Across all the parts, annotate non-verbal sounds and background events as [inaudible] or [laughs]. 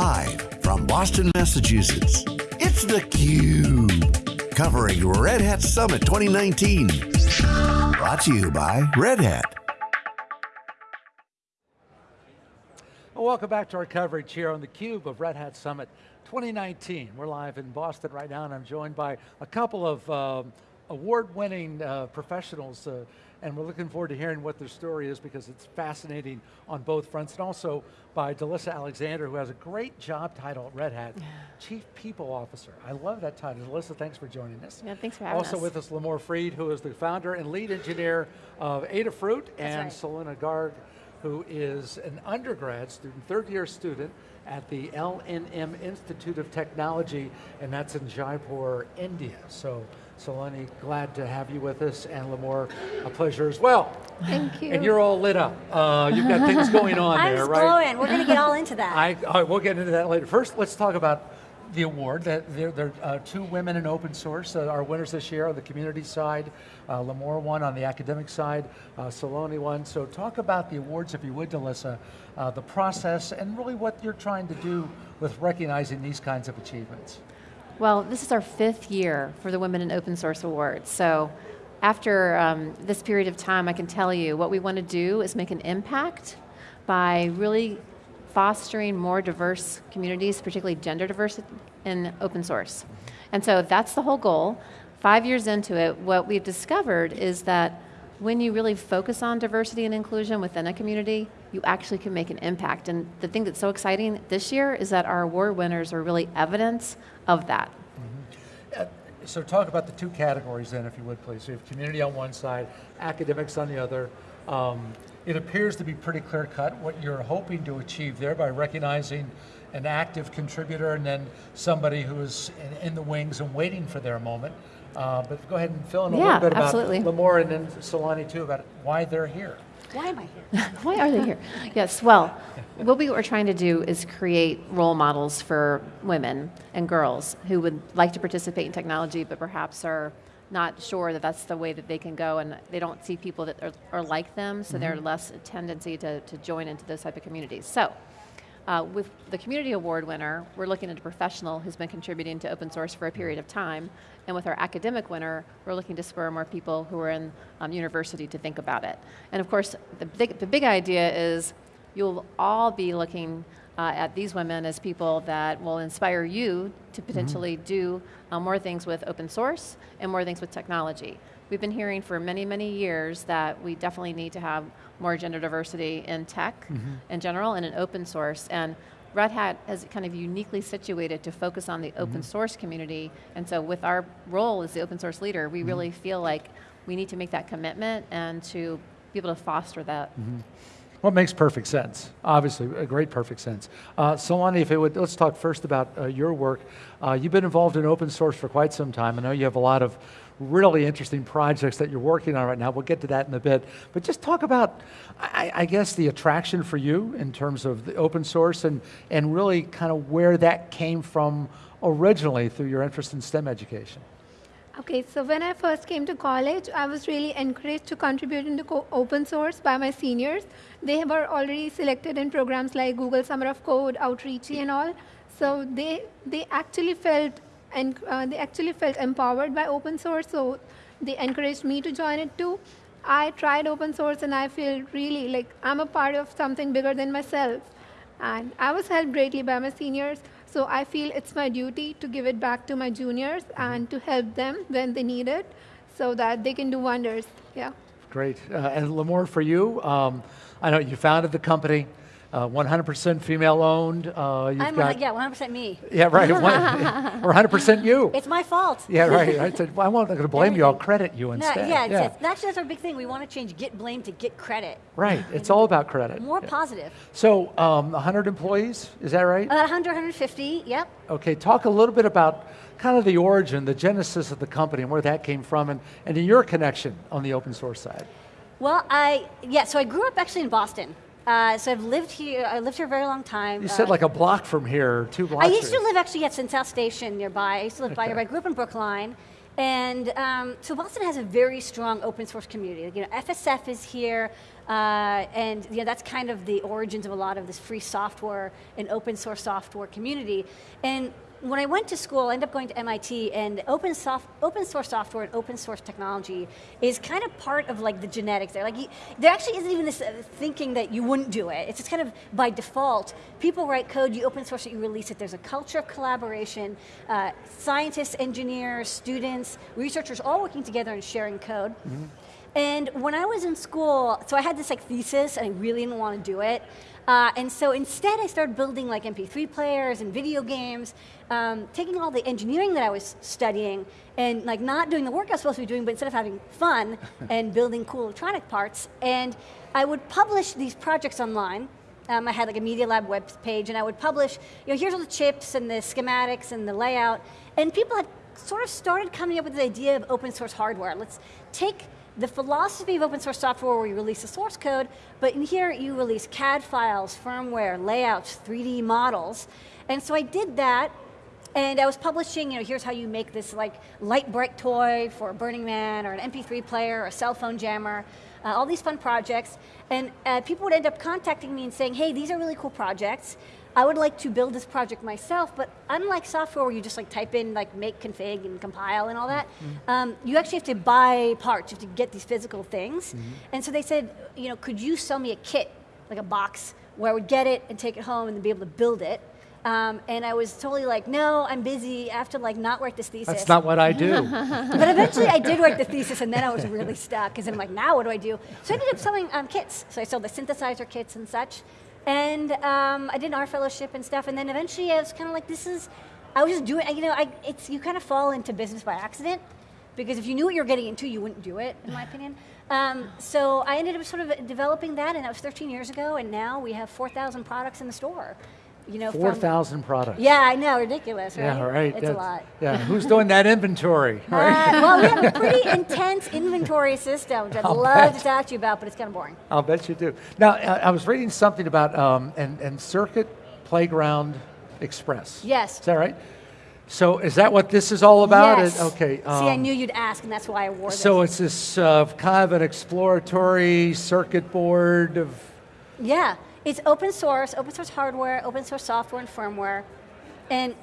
Live from Boston, Massachusetts, it's theCUBE. Covering Red Hat Summit 2019. Brought to you by Red Hat. Well, welcome back to our coverage here on theCUBE of Red Hat Summit 2019. We're live in Boston right now and I'm joined by a couple of um, award-winning uh, professionals uh, and we're looking forward to hearing what their story is because it's fascinating on both fronts, and also by DeLisa Alexander, who has a great job title at Red Hat, Chief People Officer. I love that title. DeLisa, thanks for joining us. Yeah, thanks for having also us. with us, Limor Fried, who is the founder and lead engineer of Adafruit, and right. Saloni Garg, who is an undergrad student, third year student at the LNM Institute of Technology, and that's in Jaipur, India. So Saloni, glad to have you with us, and Limor, a pleasure as well. Thank you. And you're all lit up. Uh, you've got things going on [laughs] I'm there, right? glowing. We're going to get all into that. [laughs] I, right, we'll get into that later. First, let's talk about the award. That there, there are uh, two women in open source are winners this year on the community side. Uh, Limor won on the academic side. Uh, Saloni won. So talk about the awards, if you would, DeLisa, uh, the process, and really what you're trying to do with recognizing these kinds of achievements. Well, this is our fifth year for the Women in Open Source Awards. So after um, this period of time, I can tell you what we want to do is make an impact by really fostering more diverse communities, particularly gender diversity in open source. And so that's the whole goal. Five years into it, what we've discovered is that when you really focus on diversity and inclusion within a community, you actually can make an impact. And the thing that's so exciting this year is that our award winners are really evidence of that. Uh, So talk about the two categories then, if you would please. So you have community on one side, academics on the other. Um, it appears to be pretty clear cut what you're hoping to achieve there by recognizing an active contributor and then somebody who is in, in the wings and waiting for their moment. Uh, but go ahead and fill in a Yeah, little bit about absolutely. Limor and then Saloni too about why they're here. Why am I here? [laughs] Why are they here? Yes, well, what we are trying to do is create role models for women and girls who would like to participate in technology, but perhaps are not sure that that's the way that they can go and they don't see people that are, are like them, so mm-hmm. they're less tendency to, to join into those type of communities. So, uh, with the community award winner, we're looking at a professional who's been contributing to open source for a period of time. And with our academic winner, we're looking to spur more people who are in um, university to think about it. And of course, the big, the big idea is you'll all be looking uh, at these women as people that will inspire you to potentially do uh, more things with open source and more things with technology. We've been hearing for many, many years that we definitely need to have more gender diversity in tech mm-hmm. in general and in open source. And Red Hat is kind of uniquely situated to focus on the open mm-hmm. source community. And so with our role as the open source leader, we really mm-hmm. feel like we need to make that commitment and to be able to foster that. Well, it makes perfect sense. Obviously, a great perfect sense. Uh, Saloni, if it would, let's talk first about uh, your work. Uh, you've been involved in open source for quite some time. I know you have a lot of really interesting projects that you're working on right now. We'll get to that in a bit. But just talk about, I, I guess, the attraction for you in terms of the open source and, and really kind of where that came from originally through your interest in STEM education. Okay, so when I first came to college, I was really encouraged to contribute into open source by my seniors. They were already selected in programs like Google Summer of Code, Outreachy, and all. So they they actually felt and uh, they actually felt empowered by open source. So they encouraged me to join it too. I tried open source and I feel really like I'm a part of something bigger than myself. And I was helped greatly by my seniors, so I feel it's my duty to give it back to my juniors and to help them when they need it so that they can do wonders. Yeah. Great. Uh, and Limor, for you, um, I know you founded the company, uh, 100% female owned. Uh, you've I'm got, yeah, 100% me. Yeah, right. One, [laughs] or 100% you. It's my fault. yeah, right. [laughs] I said, well, I'm not going to blame you. I'll credit you No, instead. yeah, it's, It's, actually that's our big thing. We want to change get blame to get credit. Right. It's all about credit. More Yeah. positive. So, um, 100 employees, is that right? About 100, 150, yep. Okay, talk a little bit about kind of the origin, the genesis of the company and where that came from and, and your connection on the open source side. Well, I, yeah, so I grew up actually in Boston. Uh, so I've lived here, I lived here a very long time. You Uh, said like a block from here, two blocks. I used to live actually at South Station nearby. I used to live by Okay. here. I grew up in Brookline. And um, so Boston has a very strong open source community. You know, FSF is here. Uh, and you know, that's kind of the origins of a lot of this free software and open source software community. And when I went to school, I ended up going to MIT, and open, soft, open source software and open source technology is kind of part of like the genetics there. Like you, there actually isn't even this uh, thinking that you wouldn't do it. It's just kind of by default. People write code, you open source it, you release it. There's a culture of collaboration. Uh, scientists, engineers, students, researchers, all working together and sharing code. Mm -hmm. And when I was in school, so I had this like thesis, and I really didn't want to do it. Uh, and so instead I started building like MP3 players and video games, um, taking all the engineering that I was studying and like not doing the work I was supposed to be doing, but instead of having fun [laughs] and building cool electronic parts. And I would publish these projects online. Um, I had like a Media Lab web page and I would publish, you know, here's all the chips and the schematics and the layout. And people had sort of started coming up with the idea of open source hardware. Let's take the philosophy of open source software where you release the source code, but in here you release CAD files, firmware, layouts, 3D models. And so I did that, and I was publishing, you know, here's how you make this like light bright toy for Burning Man, or an MP3 player, or a cell phone jammer, uh, all these fun projects. And uh, people would end up contacting me and saying, hey, these are really cool projects. I would like to build this project myself, but unlike software where you just like type in like make config and compile and all that, mm -hmm. um, you actually have to buy parts, you have to get these physical things. Mm -hmm. And so they said, you know, could you sell me a kit, like a box, where I would get it and take it home and then be able to build it. Um, and I was totally like, no, I'm busy. I have to like not write this thesis. That's not what I do. [laughs] but eventually I did write the thesis and then I was really stuck because I'm like, now what do I do? So I ended up selling um, kits. So I sold the synthesizer kits and such. And um, I did an art fellowship and stuff, and then eventually I was kind of like, this is, I was just doing, you know, I, it's, you kind of fall into business by accident, because if you knew what you were getting into, you wouldn't do it, in my opinion. Um, so I ended up sort of developing that, and that was 13 years ago, and now we have 4,000 products in the store you know, 4,000 products. Yeah, I know, ridiculous, right? Yeah, right. It's That's, a lot. Yeah, who's doing that inventory? Right? Uh, well, we have a [laughs] pretty intense inventory system, which I'd I'll love bet. to talk to you about, but it's kind of boring. I'll bet you do. Now, I was reading something about um, and, and Circuit Playground Express. Yes. Is that right? So is that what this is all about? Yes. okay. Um, See, I um, knew you'd ask, and that's why I wore this. So it's this uh, kind of an exploratory circuit board of. Yeah. It's open source, open source hardware, open source software and firmware. And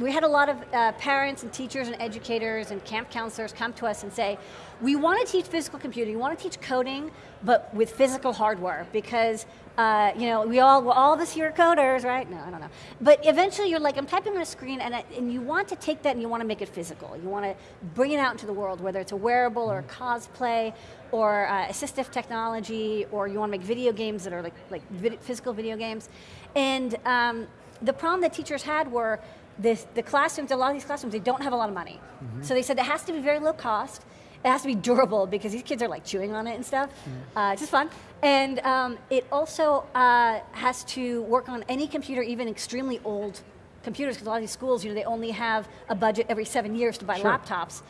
we had a lot of uh, parents and teachers and educators and camp counselors come to us and say, we want to teach physical computing, we want to teach coding, but with physical hardware because uh, you know, we all, well, all of us here are coders, right? No, I don't know. But eventually you're like, I'm typing on a screen and, I, and you want to take that and you want to make it physical. You want to bring it out into the world, whether it's a wearable or a cosplay or uh, assistive technology, or you want to make video games that are like, like vid physical video games. And um, the problem that teachers had were this, the classrooms, a lot of these classrooms, they don't have a lot of money. Mm -hmm. So they said it has to be very low cost, it has to be durable because these kids are like chewing on it and stuff. Mm. Uh, it's just fun. And um, it also uh, has to work on any computer, even extremely old computers, because a lot of these schools, you know, they only have a budget every seven years to buy sure. laptops.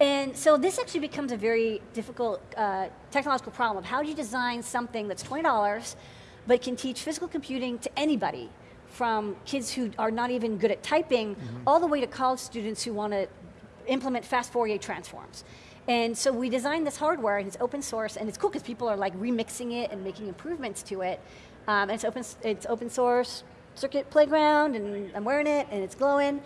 And so this actually becomes a very difficult uh, technological problem of how do you design something that's $20 but can teach physical computing to anybody from kids who are not even good at typing mm -hmm. all the way to college students who want to implement fast Fourier transforms. And so we designed this hardware, and it's open source, and it's cool because people are like remixing it and making improvements to it. Um, and it's open, it's open source, circuit playground, and I'm wearing it, and it's glowing.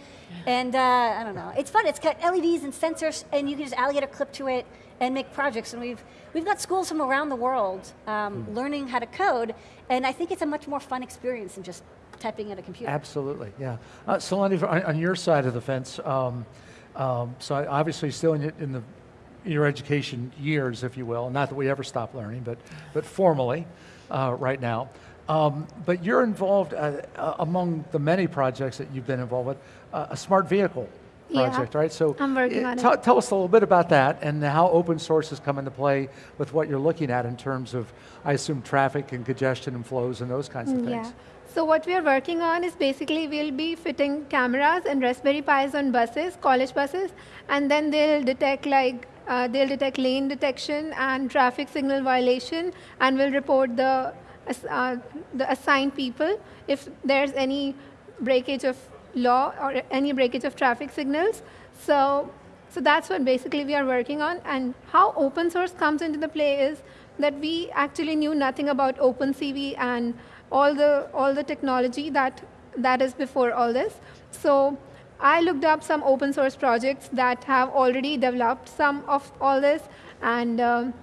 And uh, I don't know, it's fun. It's got LEDs and sensors, and you can just alligator clip to it and make projects. And we've we've got schools from around the world um, mm. learning how to code, and I think it's a much more fun experience than just typing at a computer. Absolutely, yeah. Uh, Saloni, on, on, your side of the fence, um, um, so obviously still in, in the your education years, if you will. Not that we ever stop learning, but, but formally uh, right now. Um, but you're involved uh, uh, among the many projects that you've been involved with, uh, a smart vehicle project, yeah, right? So I'm working on it. Tell us a little bit about that and how open source has come into play with what you're looking at in terms of, I assume, traffic and congestion and flows and those kinds of mm, things. So what we are working on is basically we'll be fitting cameras and Raspberry Pis on buses, college buses, and then they'll detect like uh, they'll detect lane detection and traffic signal violation and will report the, uh, the assigned people if there's any breakage of law or any breakage of traffic signals. So, so that's what basically we are working on. And how open source comes into the play is that we actually knew nothing about OpenCV and all the all the technology that that is before all this. So I looked up some open source projects that have already developed some of all this, and um,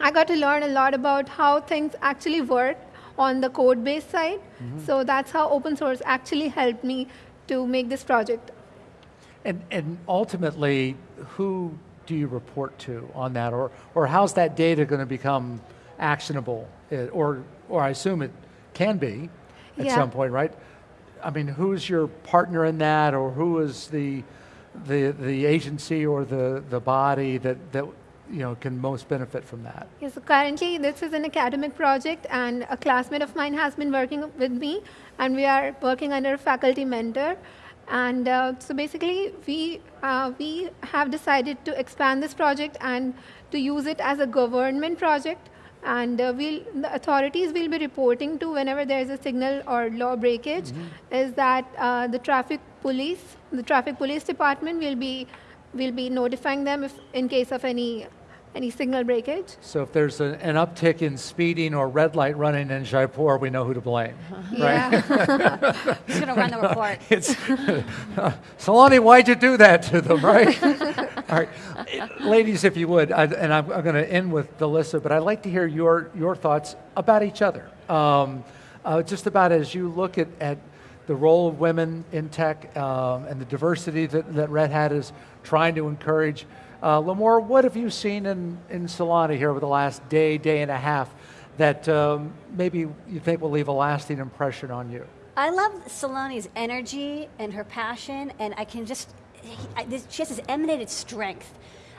I got to learn a lot about how things actually work on the code base side. So that's how open source actually helped me to make this project. And, and ultimately, who do you report to on that? Or, or how's that data going to become actionable? Uh, Or, or I assume it can be at Yeah. some point, right? I mean, who's your partner in that, or who is the, the, the agency or the, the body that, that you know, can most benefit from that? Yes, so currently this is an academic project, and a classmate of mine has been working with me, and we are working under a faculty mentor. And uh, so basically, we uh, we have decided to expand this project and to use it as a government project. And uh, we'll, the authorities will be reporting to whenever there is a signal or law breakage, is that uh, the traffic police, the traffic police department will be will be notifying them if in case of any any signal breakage. So if there's a, an uptick in speeding or red light running in Jaipur, we know who to blame, right? Yeah. Who's going to run the report? It's [laughs] Saloni, why'd you do that to them, right? [laughs] All right, ladies, if you would, I, and I'm, I'm going to end with DeLisa, but I'd like to hear your your thoughts about each other. Um, uh, just about as you look at, at the role of women in tech um, and the diversity that, that Red Hat is trying to encourage. Uh, Limor, what have you seen in, in Saloni here over the last day, day and a half that um, maybe you think will leave a lasting impression on you? I love Saloni's energy and her passion, and I can just, I, this, she has this emanated strength.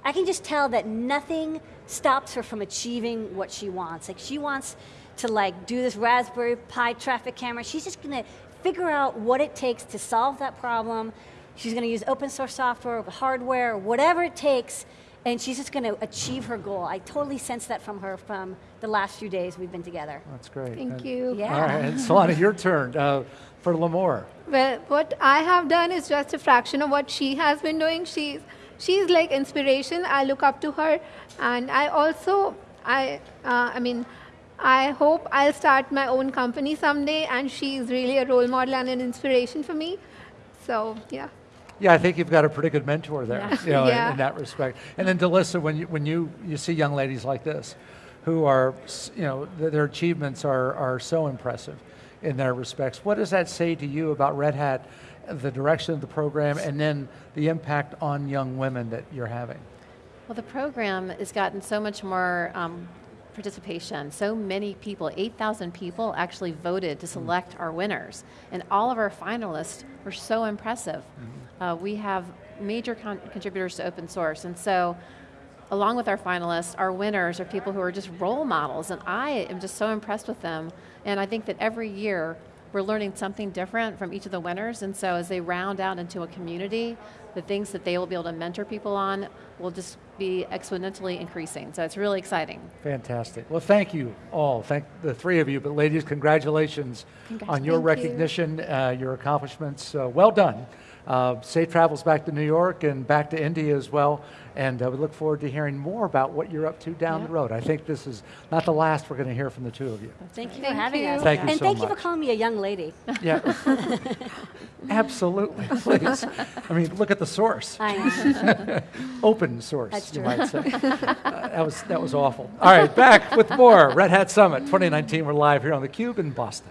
I can just tell that nothing stops her from achieving what she wants. Like she wants to like do this Raspberry Pi traffic camera. She's just gonna figure out what it takes to solve that problem. She's gonna use open source software, hardware, whatever it takes, and she's just gonna achieve her goal. I totally sense that from her from the last few days we've been together. That's great. Thank And- you. Yeah. All right, and Saloni, your turn uh, for Limor. Well, what I have done is just a fraction of what she has been doing. She's she's like inspiration. I look up to her, and I also I uh, I mean. I hope I'll start my own company someday, and she's really a role model and an inspiration for me. So, yeah. Yeah, I think you've got a pretty good mentor there, Yeah. you know, in- Yeah. in, that respect. And then DeLisa, when you, when you, you see young ladies like this, who are, you know, their achievements are, are so impressive in their respects, what does that say to you about Red Hat, the direction of the program, and then the impact on young women that you're having? Well, the program has gotten so much more um, participation. So many people, 8,000 people actually voted to select our winners. And all of our finalists were so impressive. Uh, we have major con- contributors to open source. And so, along with our finalists, our winners are people who are just role models. And I am just so impressed with them. And I think that every year, we're learning something different from each of the winners, and so as they round out into a community, the things that they will be able to mentor people on will just be exponentially increasing. So it's really exciting. Fantastic. Well, thank you all. Thank the three of you. But ladies, congratulations on your Thank you. recognition, uh, your accomplishments. Uh, well done. Uh, safe travels back to New York and back to India as well. And uh, we look forward to hearing more about what you're up to down Yeah. the road. I think this is not the last we're going to hear from the two of you. Thank you for having you. us. Thank you and so thank you for calling me a young lady. Yeah. [laughs] Absolutely. [laughs] Please. I mean, look at the source. I know. [laughs] Open source, That's you true. might say. Uh, that, was, that was awful. All right, back with more Red Hat Summit 2019. We're live here on theCUBE in Boston.